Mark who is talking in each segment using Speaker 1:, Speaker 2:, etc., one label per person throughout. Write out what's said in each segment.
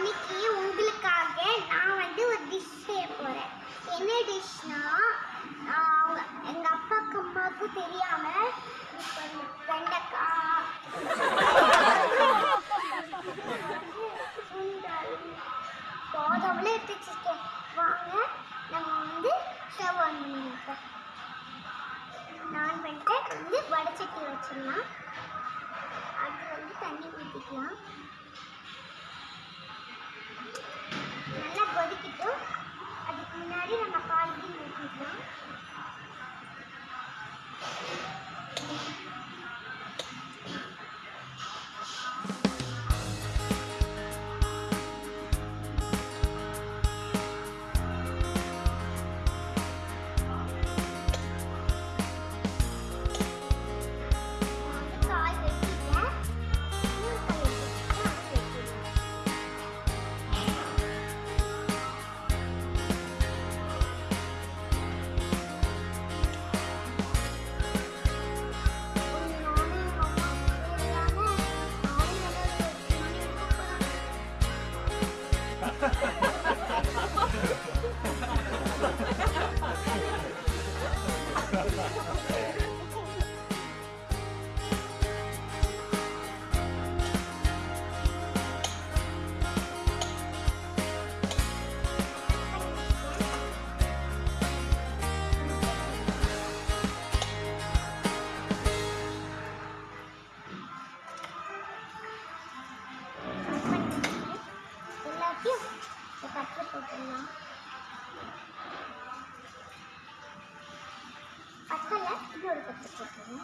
Speaker 1: இன்னைக்கு உங்களுக்காக நான் வந்து ஒரு டிஷ் செய்ய போறேன். என்ன அவங்க எங்கள் அப்பாக்கு அம்மாவுக்கும் தெரியாமல் இப்ப இந்த வெண்டைக்காய் சுண்டல் எடுத்து வச்சிருக்கேன் வாங்க நம்ம வந்து ஸ்டவ் ஆன் பண்ணிருக்கோம் நான் பண்ணிட்டு வந்து வடச்சட்டி வச்சிடலாம். அது வந்து தண்ணி ஊற்றிக்கலாம் 料理買ってきちね。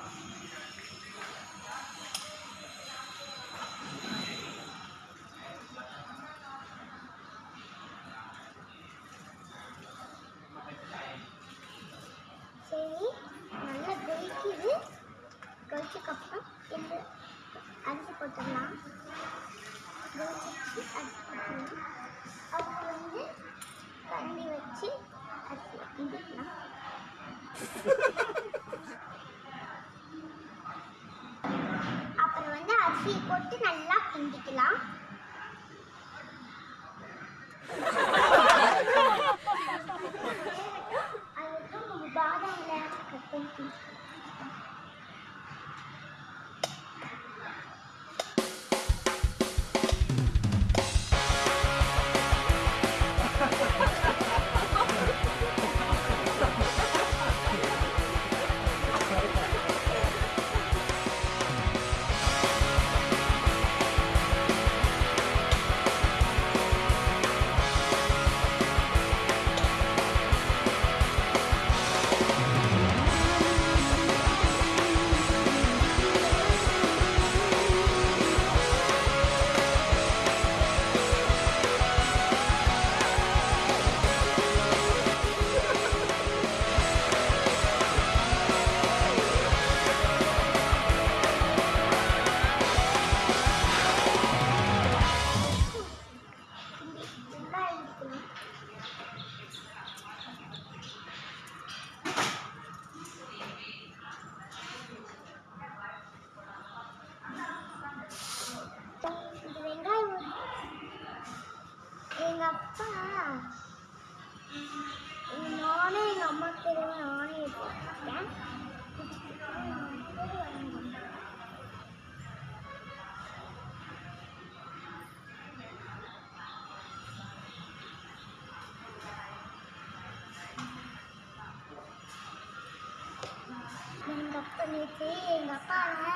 Speaker 1: நேற்று எங்கள் அப்பாவை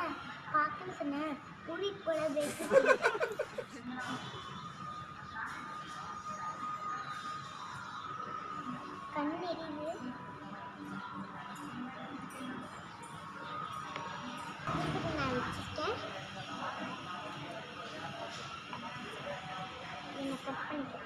Speaker 1: பார்க்கன்னு சொன்னேன். கூட்டிட்டு போல பேசி கண் எரியுது நான் வச்சுட்டேன் என்னை கட் பண்ணிக்கிறேன்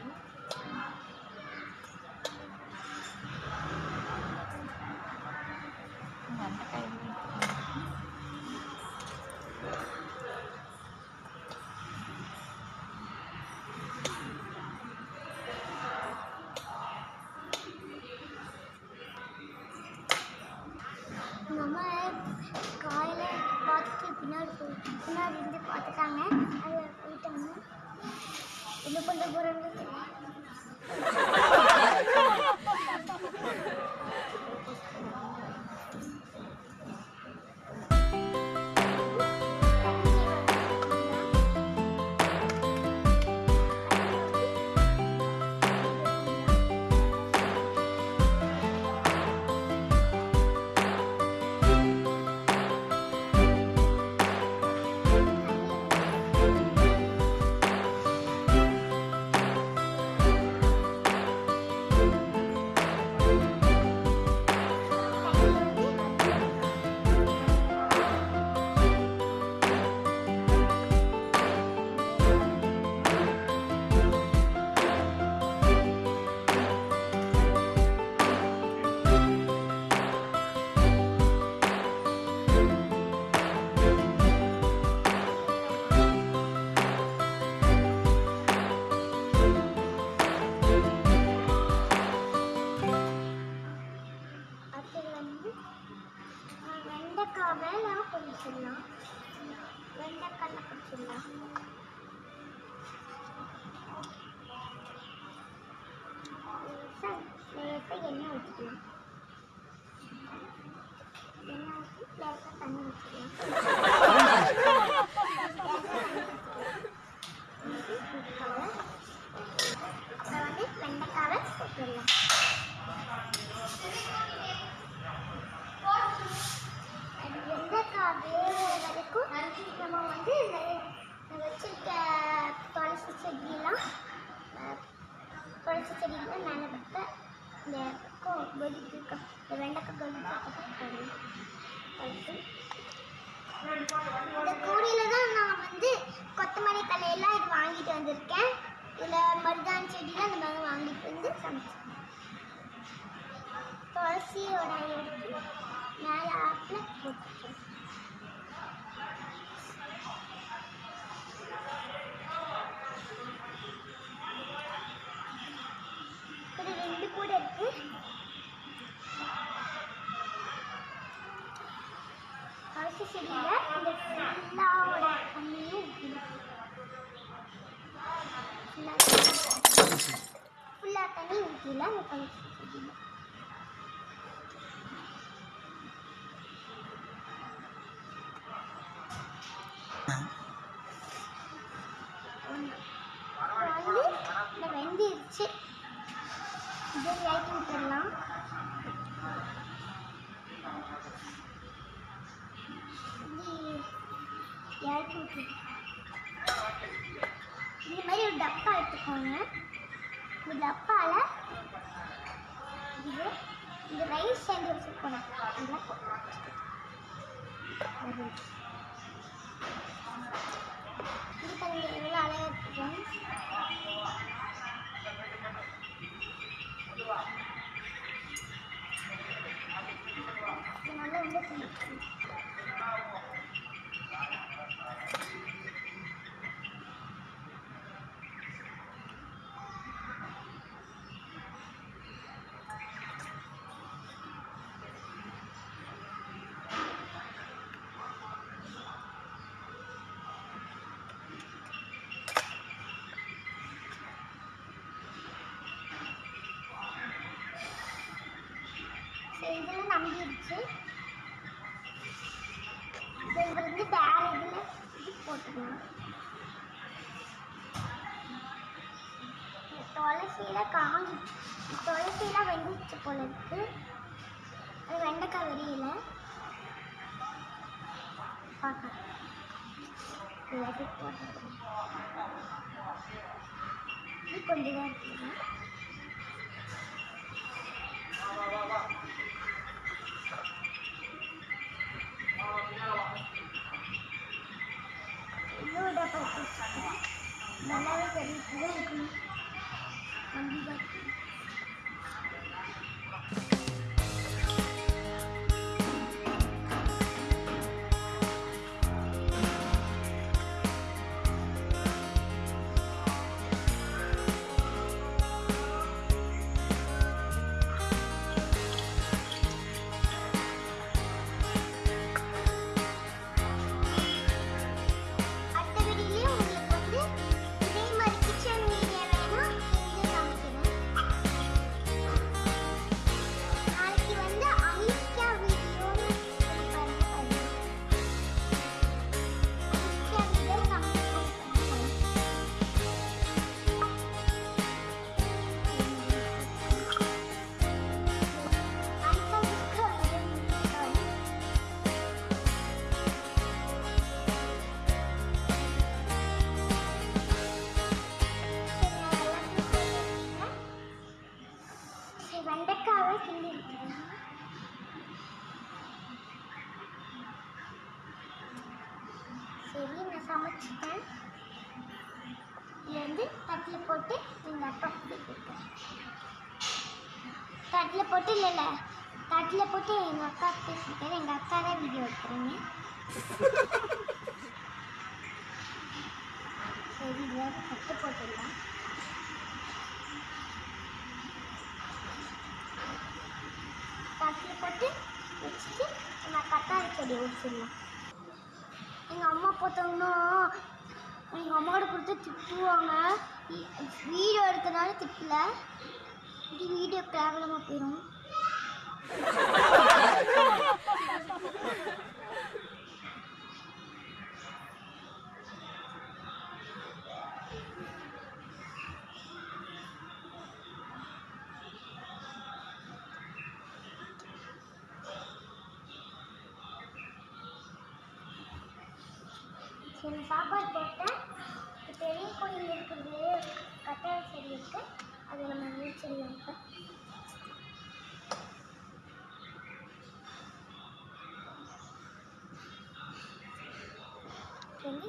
Speaker 1: இந்த கூடையில் தான் நான் வந்து கொத்தமல்லி தலையெல்லாம் இது வாங்கிட்டு வந்திருக்கேன். இதில் மருதாணி செடியெலாம் இந்த மாதிரி வாங்கிட்டு வந்து சமைச்சேன் துளசியோட எடுத்து மேலே ஆப்பில் போட்டுருக்கேன் செடியில் இந்த ஃபுல்லாவோட தண்ணியும் ஃபுல்லாக தண்ணி ஊற்றில அந்த செடியில் இந்த வெந்திருச்சு இதை இது மாதிரி ஒரு டப்பா எடுத்துக்கோங்க. இந்த டப்பாவில் இது இந்த ரைஸ் செஞ்சு வச்சுருக்கோம் இது கொஞ்சம் எவ்வளோ அழகாக இது போட்டுக்கலாம் துளசியில காஞ்சி துளசியெல்லாம் வெந்துச்சு போல இருக்கு. அது வெண்டைக்காய் வெறியில பார்க்கலாம் எல்லாத்தையும் கொஞ்சம் தான் Yo dapat susah. Dalam kerja itu, ambil. வச்சுப்பேன் இது வந்து தட்டில் போட்டு எங்கள் அப்பா கொடுத்துருக்கேன் தட்டில் போட்டு இல்லை இல்லை. தட்டில் போட்டு எங்கள் அக்கா பேசியிருக்காரு எங்கள் அக்கா தான் வீடியோ எடுக்கிறீங்க. சரி இதில் தட்டு போட்டுடலாம். தட்டில் போட்டு வச்சுட்டு நம்ம கத்தாரி செடி வச்சிடலாம் எங்கள் அம்மா பார்த்தாங்கன்னா எங்கள் அம்மாவோட கொடுத்து திட்டுவாங்க. வீடியோ எடுத்தனால திட்டல. இப்படி வீடியோ கேவலமாக போயிடும் சரி சாப்பாடு போட்டேன். பெரிய கோயில் இருக்குது கட்டாய செடி இருக்கு அது நம்ம நீர் செடி இருக்கு எங்கே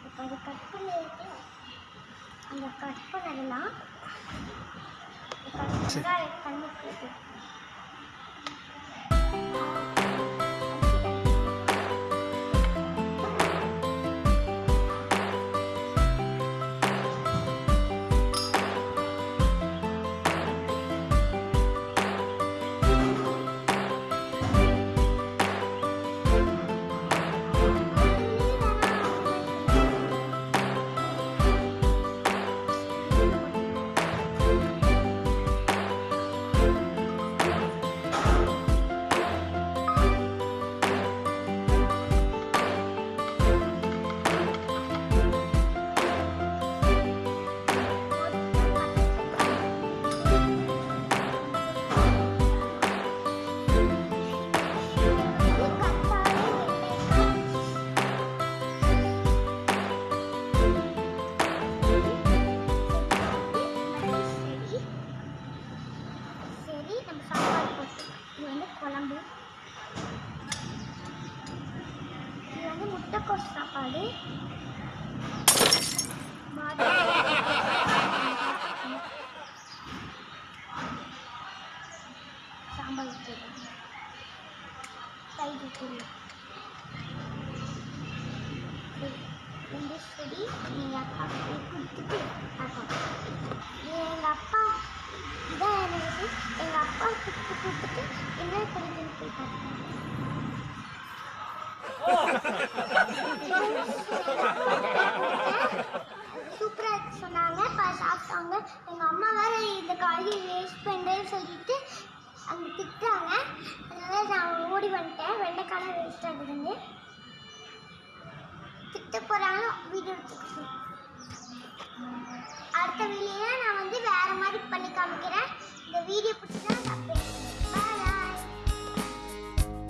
Speaker 1: இப்போ அது கட் பண்ணிட்டு அந்த கட் பண்ணதெல்லாம் இப்போ அந்த கண்ணுக்கு சூப்பராக இருக்கு சொன்னாங்க. பா சாப்பிட்டாங்க. எங்கள் அம்மா வேற இந்த காய்கறி வேஸ்ட் பண்ணுறேன்னு சொல்லிட்டு அங்கே திட்டாங்க அதனால நான் ஓடி வந்துட்டேன். வெண்டைக்காலம் வேஸ்ட் ஆகுதுன்னு திட்ட போகிறாங்க வீடியோ எடுத்துக்கிட்டு அடுத்த வீடியோல நான் வந்து வேறு மாதிரி பண்ணி காமிக்கிறேன். இந்த வீடியோ பிடிச்சி